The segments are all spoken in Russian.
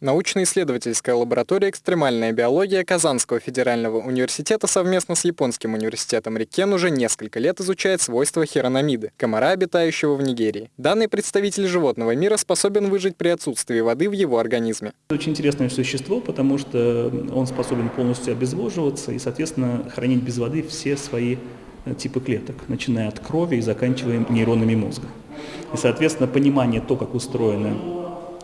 Научно-исследовательская лаборатория «Экстремальная биология» Казанского федерального университета совместно с Японским университетом Рикен уже несколько лет изучает свойства хиронамиды, комара, обитающего в Нигерии. Данный представитель животного мира способен выжить при отсутствии воды в его организме. Это очень интересное существо, потому что он способен полностью обезвоживаться и, соответственно, хранить без воды все свои типы клеток, начиная от крови и заканчивая нейронами мозга. И, соответственно, понимание то, как устроены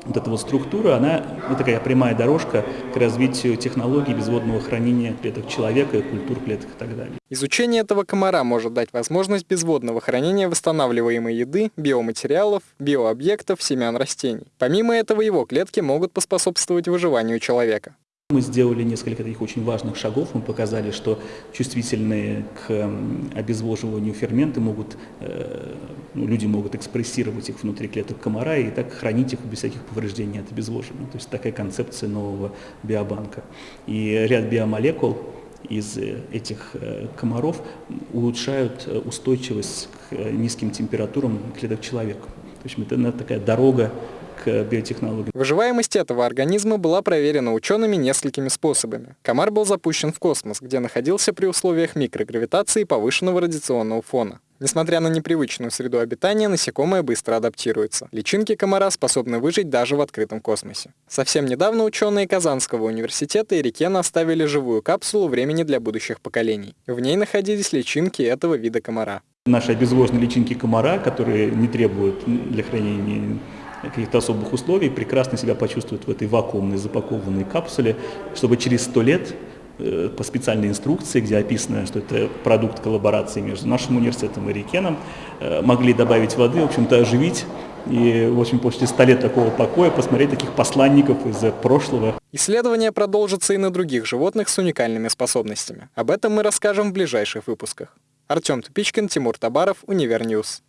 вот эта вот структура, она вот такая прямая дорожка к развитию технологий безводного хранения клеток человека, культур клеток и так далее. Изучение этого комара может дать возможность безводного хранения восстанавливаемой еды, биоматериалов, биообъектов, семян растений. Помимо этого, его клетки могут поспособствовать выживанию человека. Мы сделали несколько таких очень важных шагов. Мы показали, что чувствительные к обезвоживанию ферменты могут, э, ну, люди могут экспрессировать их внутри клеток комара и так хранить их без всяких повреждений от обезвоживания. То есть такая концепция нового биобанка. И ряд биомолекул из э, этих э, комаров улучшают устойчивость к низким температурам клеток человека. То есть это такая дорога к биотехнологиям. Выживаемость этого организма была проверена учеными несколькими способами. Комар был запущен в космос, где находился при условиях микрогравитации и повышенного радиационного фона. Несмотря на непривычную среду обитания, насекомое быстро адаптируется. Личинки комара способны выжить даже в открытом космосе. Совсем недавно ученые Казанского университета и Рикена оставили живую капсулу времени для будущих поколений. В ней находились личинки этого вида комара. Наши обезвоженные личинки комара, которые не требуют для хранения каких-то особых условий, прекрасно себя почувствуют в этой вакуумной запакованной капсуле, чтобы через сто лет э, по специальной инструкции, где описано, что это продукт коллаборации между нашим университетом и Рикеном, э, могли добавить воды, в общем-то оживить и, в общем, после 100 лет такого покоя посмотреть таких посланников из прошлого. Исследования продолжатся и на других животных с уникальными способностями. Об этом мы расскажем в ближайших выпусках. Артем Тупичкин, Тимур Табаров, Univer News.